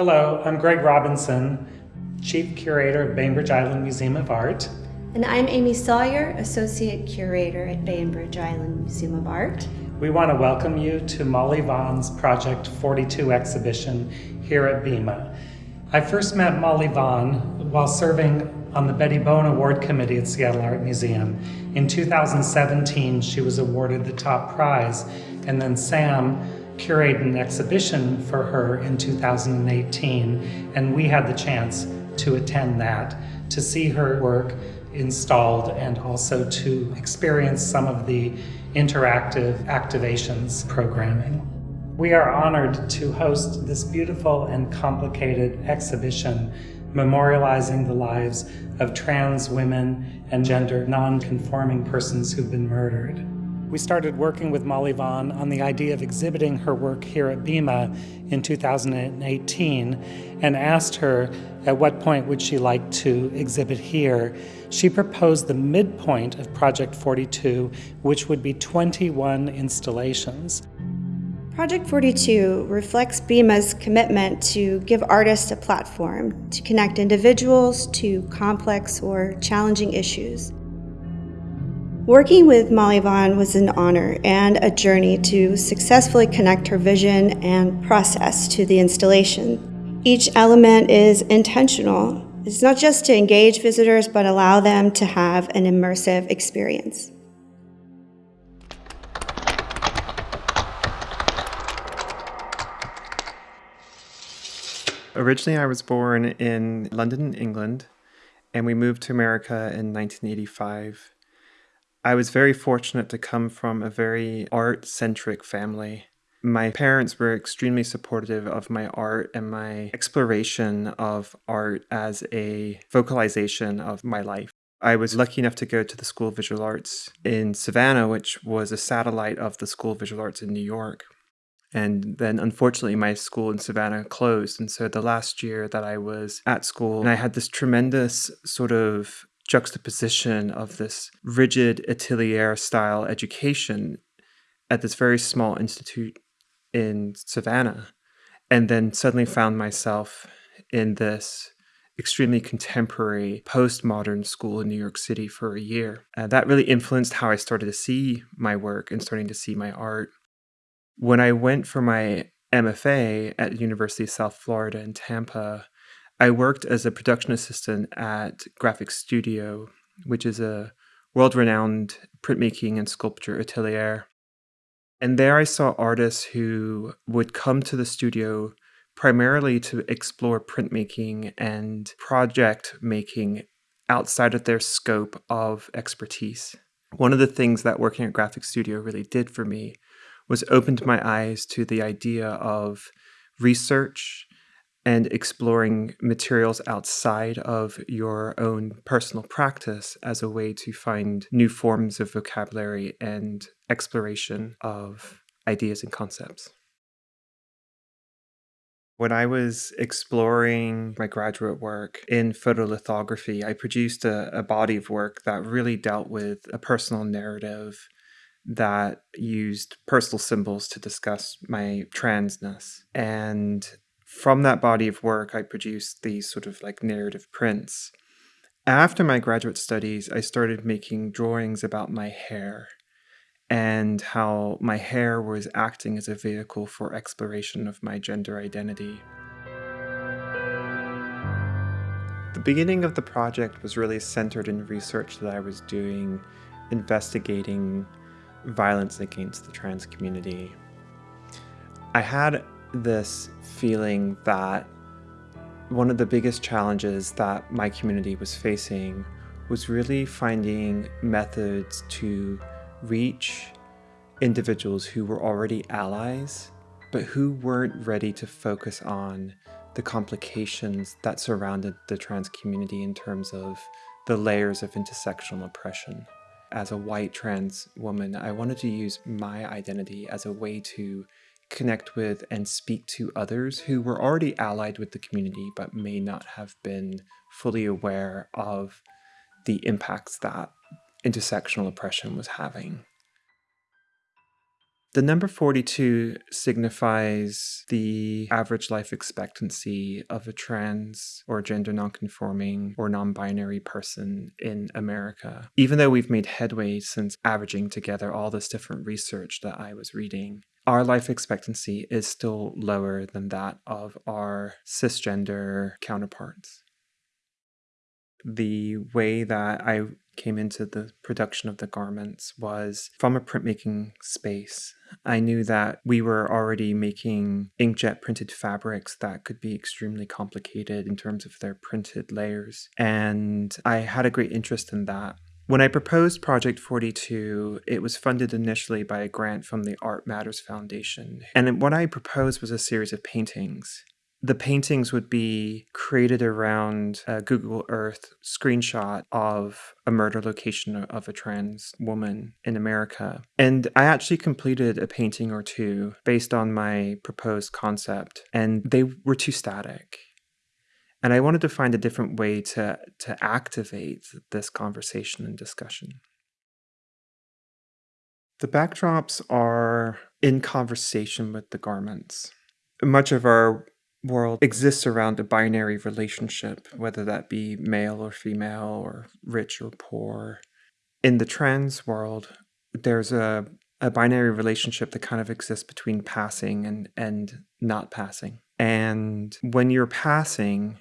Hello, I'm Greg Robinson, Chief Curator of Bainbridge Island Museum of Art. And I'm Amy Sawyer, Associate Curator at Bainbridge Island Museum of Art. We want to welcome you to Molly Vaughan's Project 42 exhibition here at BIMA. I first met Molly Vaughan while serving on the Betty Bowen Award Committee at Seattle Art Museum. In 2017, she was awarded the top prize, and then Sam curated an exhibition for her in 2018, and we had the chance to attend that, to see her work installed and also to experience some of the interactive activations programming. We are honored to host this beautiful and complicated exhibition memorializing the lives of trans women and gender non-conforming persons who've been murdered. We started working with Molly Vaughan on the idea of exhibiting her work here at BIMA in 2018 and asked her at what point would she like to exhibit here. She proposed the midpoint of Project 42, which would be 21 installations. Project 42 reflects BIMA's commitment to give artists a platform to connect individuals to complex or challenging issues. Working with Molly Vaughan was an honor and a journey to successfully connect her vision and process to the installation. Each element is intentional. It's not just to engage visitors, but allow them to have an immersive experience. Originally, I was born in London, England, and we moved to America in 1985. I was very fortunate to come from a very art centric family. My parents were extremely supportive of my art and my exploration of art as a vocalization of my life. I was lucky enough to go to the School of Visual Arts in Savannah, which was a satellite of the School of Visual Arts in New York. And then unfortunately, my school in Savannah closed. And so the last year that I was at school, and I had this tremendous sort of juxtaposition of this rigid atelier style education at this very small institute in Savannah, and then suddenly found myself in this extremely contemporary postmodern school in New York City for a year. And that really influenced how I started to see my work and starting to see my art. When I went for my MFA at University of South Florida in Tampa, I worked as a production assistant at Graphic Studio, which is a world renowned printmaking and sculpture atelier. And there I saw artists who would come to the studio primarily to explore printmaking and project making outside of their scope of expertise. One of the things that working at Graphic Studio really did for me was opened my eyes to the idea of research and exploring materials outside of your own personal practice as a way to find new forms of vocabulary and exploration of ideas and concepts. When I was exploring my graduate work in photolithography, I produced a, a, body of work that really dealt with a personal narrative that used personal symbols to discuss my transness. And from that body of work, I produced these sort of like narrative prints. After my graduate studies, I started making drawings about my hair and how my hair was acting as a vehicle for exploration of my gender identity. The beginning of the project was really centered in research that I was doing investigating violence against the trans community. I had this feeling that one of the biggest challenges that my community was facing was really finding methods to reach individuals who were already allies, but who weren't ready to focus on the complications that surrounded the trans community in terms of the layers of intersectional oppression. As a white trans woman, I wanted to use my identity as a way to connect with and speak to others who were already allied with the community but may not have been fully aware of the impacts that intersectional oppression was having. The number 42 signifies the average life expectancy of a trans or gender nonconforming or non binary person in America. Even though we've made headway since averaging together all this different research that I was reading, our life expectancy is still lower than that of our cisgender counterparts. The way that I came into the production of the garments was from a printmaking space. I knew that we were already making inkjet printed fabrics that could be extremely complicated in terms of their printed layers. And I had a great interest in that. When I proposed Project 42, it was funded initially by a grant from the Art Matters Foundation. And what I proposed was a series of paintings the paintings would be created around a Google Earth screenshot of a murder location of a trans woman in America. And I actually completed a painting or two based on my proposed concept, and they were too static. And I wanted to find a different way to, to activate this conversation and discussion. The backdrops are in conversation with the garments. Much of our world exists around a binary relationship, whether that be male or female or rich or poor. In the trans world, there's a, a binary relationship that kind of exists between passing and, and not passing. And when you're passing,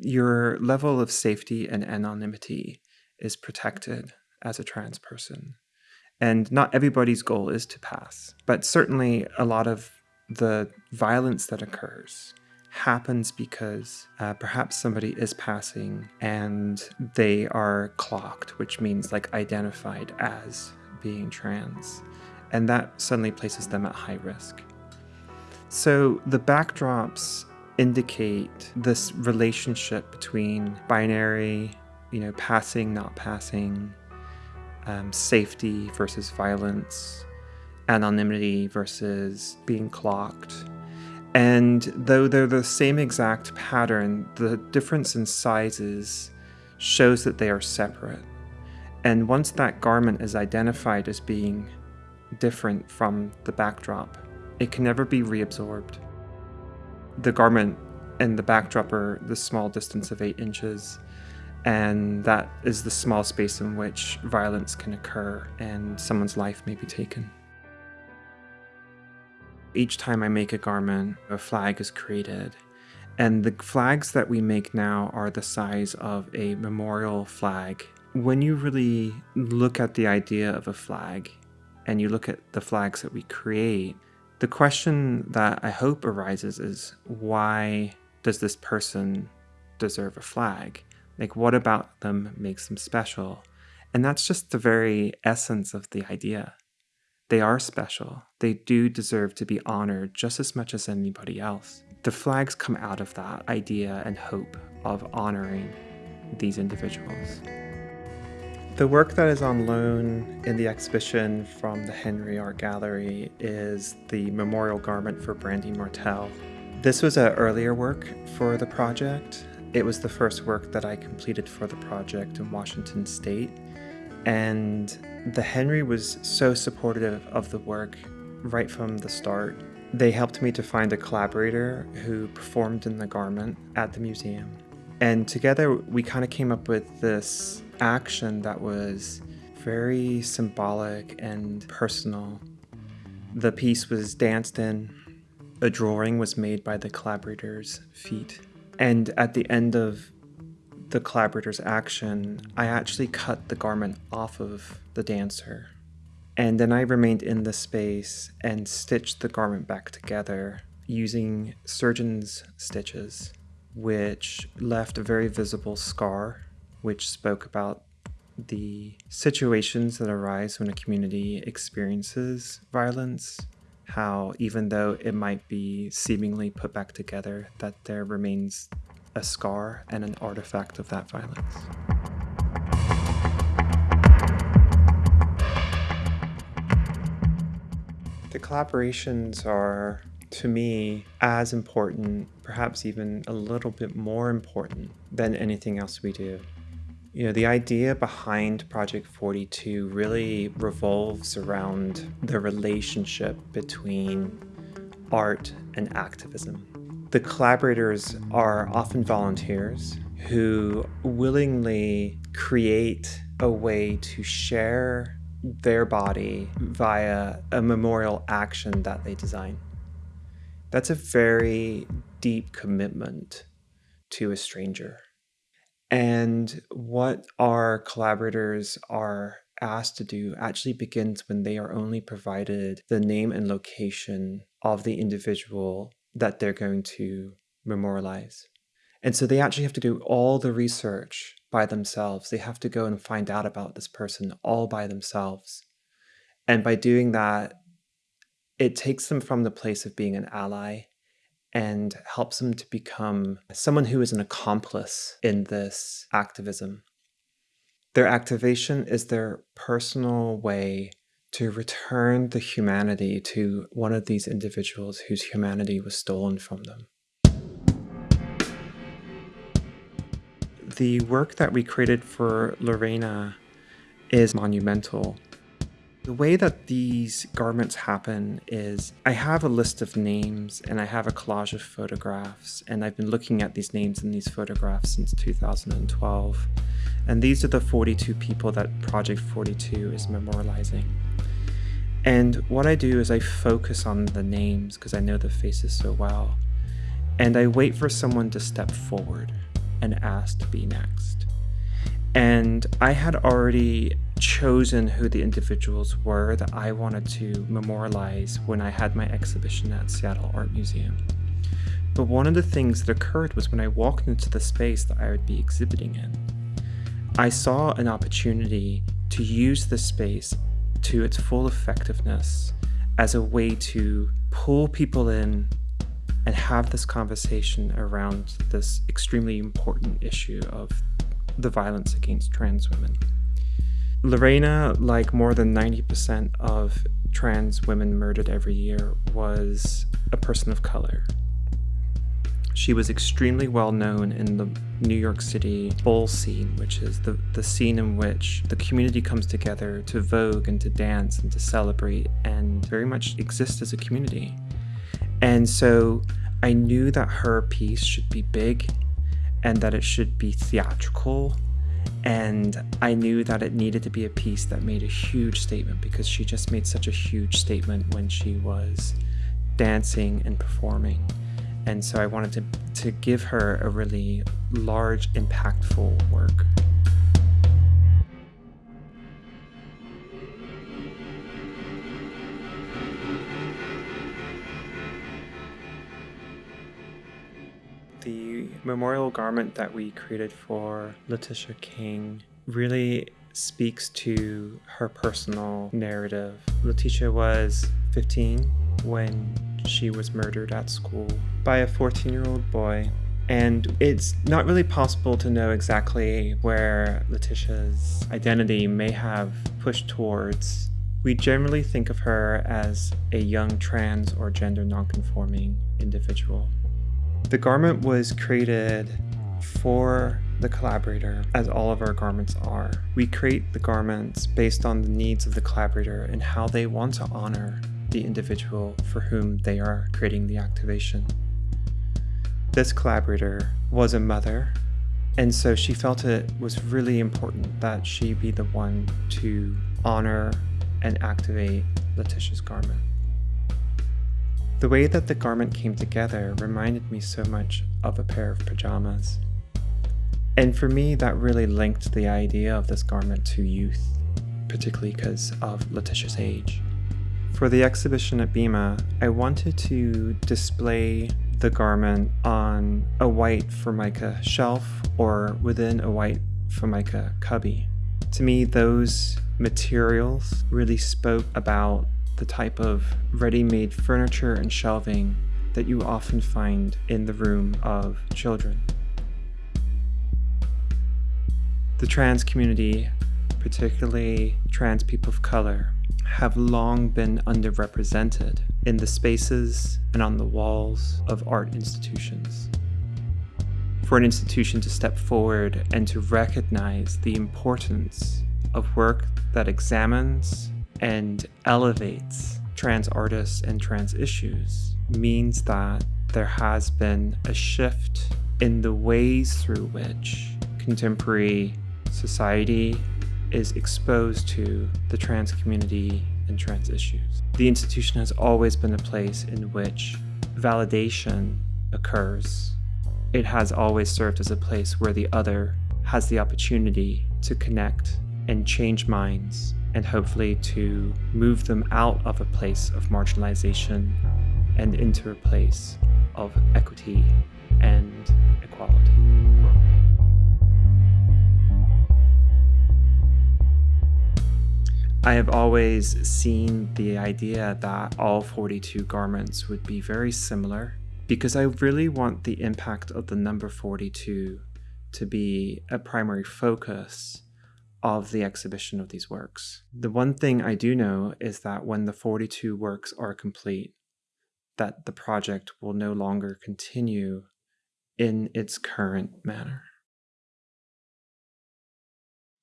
your level of safety and anonymity is protected as a trans person. And not everybody's goal is to pass, but certainly a lot of the violence that occurs happens because uh, perhaps somebody is passing and they are clocked, which means like identified as being trans. And that suddenly places them at high risk. So the backdrops indicate this relationship between binary, you know, passing, not passing, um, safety versus violence, anonymity versus being clocked. And though they're the same exact pattern, the difference in sizes shows that they are separate. And once that garment is identified as being different from the backdrop, it can never be reabsorbed. The garment and the backdrop are the small distance of 8 inches, and that is the small space in which violence can occur and someone's life may be taken. Each time I make a garment, a flag is created. And the flags that we make now are the size of a memorial flag. When you really look at the idea of a flag and you look at the flags that we create, the question that I hope arises is why does this person deserve a flag? Like, what about them makes them special? And that's just the very essence of the idea. They are special. They do deserve to be honored just as much as anybody else. The flags come out of that idea and hope of honoring these individuals. The work that is on loan in the exhibition from the Henry Art Gallery is the memorial garment for Brandy Martell. This was an earlier work for the project. It was the first work that I completed for the project in Washington State. And the Henry was so supportive of the work right from the start. They helped me to find a collaborator who performed in the garment at the museum. And together we kind of came up with this action that was very symbolic and personal. The piece was danced in, a drawing was made by the collaborator's feet. And at the end of the collaborator's action, I actually cut the garment off of the dancer. And then I remained in the space and stitched the garment back together using surgeon's stitches, which left a very visible scar, which spoke about the situations that arise when a community experiences violence, how even though it might be seemingly put back together, that there remains a scar and an artifact of that violence. The collaborations are, to me, as important, perhaps even a little bit more important than anything else we do. You know, the idea behind Project 42 really revolves around the relationship between art and activism. The collaborators are often volunteers who willingly create a way to share their body via a memorial action that they design. That's a very deep commitment to a stranger. And what our collaborators are asked to do actually begins when they are only provided the name and location of the individual that they're going to memorialize. And so they actually have to do all the research by themselves. They have to go and find out about this person all by themselves. And by doing that, it takes them from the place of being an ally and helps them to become someone who is an accomplice in this activism. Their activation is their personal way to return the humanity to one of these individuals whose humanity was stolen from them. The work that we created for Lorena is monumental. The way that these garments happen is I have a list of names and I have a collage of photographs, and I've been looking at these names and these photographs since 2012. And these are the 42 people that Project 42 is memorializing. And what I do is I focus on the names because I know the faces so well. And I wait for someone to step forward and ask to be next. And I had already chosen who the individuals were that I wanted to memorialize when I had my exhibition at Seattle Art Museum. But one of the things that occurred was when I walked into the space that I would be exhibiting in, I saw an opportunity to use the space to its full effectiveness as a way to pull people in and have this conversation around this extremely important issue of the violence against trans women. Lorena, like more than 90% of trans women murdered every year, was a person of color. She was extremely well known in the New York City ball scene, which is the, the scene in which the community comes together to vogue and to dance and to celebrate and very much exist as a community. And so I knew that her piece should be big and that it should be theatrical. And I knew that it needed to be a piece that made a huge statement because she just made such a huge statement when she was dancing and performing. And so I wanted to, to give her a really large, impactful work. The memorial garment that we created for Letitia King really speaks to her personal narrative. Letitia was 15 when she was murdered at school by a 14 year old boy. And it's not really possible to know exactly where Letitia's identity may have pushed towards. We generally think of her as a young trans or gender nonconforming individual. The garment was created for the collaborator, as all of our garments are. We create the garments based on the needs of the collaborator and how they want to honor the individual for whom they are creating the activation. This collaborator was a mother, and so she felt it was really important that she be the one to honor and activate Letitia's garment. The way that the garment came together reminded me so much of a pair of pajamas. And for me, that really linked the idea of this garment to youth, particularly because of Letitia's age. For the exhibition at BIMA, I wanted to display the garment on a white Formica shelf or within a white Formica cubby. To me, those materials really spoke about the type of ready-made furniture and shelving that you often find in the room of children. The trans community, particularly trans people of color, have long been underrepresented in the spaces and on the walls of art institutions. for an institution to step forward and to recognize the importance of work that examines and elevates trans artists and trans issues means that there has been a shift in the ways through which contemporary society is exposed to the trans community and trans issues. The institution has always been a place in which validation occurs. It has always served as a place where the other has the opportunity to connect and change minds and hopefully to move them out of a place of marginalization and into a place of equity and equality. I have always seen the idea that all 42 garments would be very similar because I really want the impact of the number 42 to be a primary focus of the exhibition of these works. The one thing I do know is that when the 42 works are complete, that the project will no longer continue in its current manner.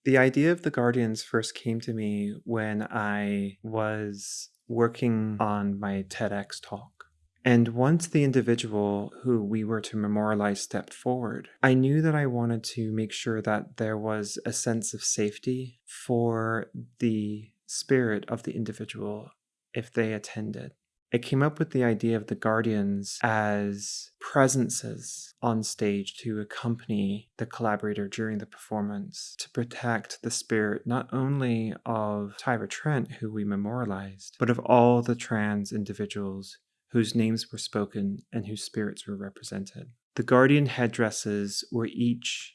The idea of the Guardians first came to me when I was working on my TEDx talk. And once the individual who we were to memorialize stepped forward, I knew that I wanted to make sure that there was a sense of safety for the spirit of the individual if they attended. I came up with the idea of the Guardians as presences on stage to accompany the collaborator during the performance to protect the spirit not only of Tyra Trent, who we memorialized, but of all the trans individuals whose names were spoken and whose spirits were represented. The Guardian headdresses were each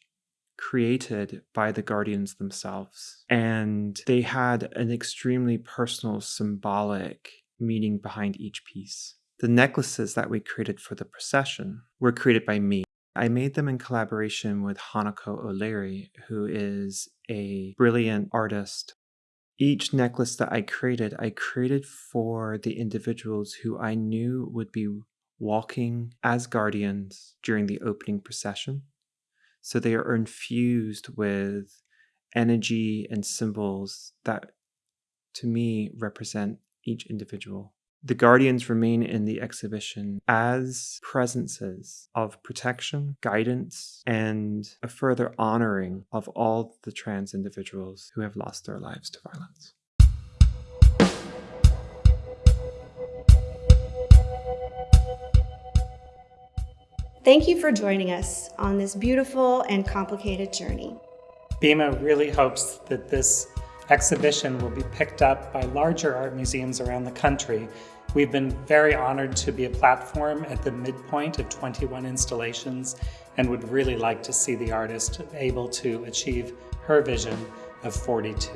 created by the Guardians themselves, and they had an extremely personal, symbolic meaning behind each piece. The necklaces that we created for the procession were created by me. I made them in collaboration with Hanako O'Leary, who is a brilliant artist. Each necklace that I created, I created for the individuals who I knew would be walking as guardians during the opening procession. So they are infused with energy and symbols that to me represent each individual. The Guardians remain in the exhibition as presences of protection, guidance, and a further honoring of all the trans individuals who have lost their lives to violence. Thank you for joining us on this beautiful and complicated journey. BIMA really hopes that this exhibition will be picked up by larger art museums around the country. We've been very honored to be a platform at the midpoint of 21 installations and would really like to see the artist able to achieve her vision of 42.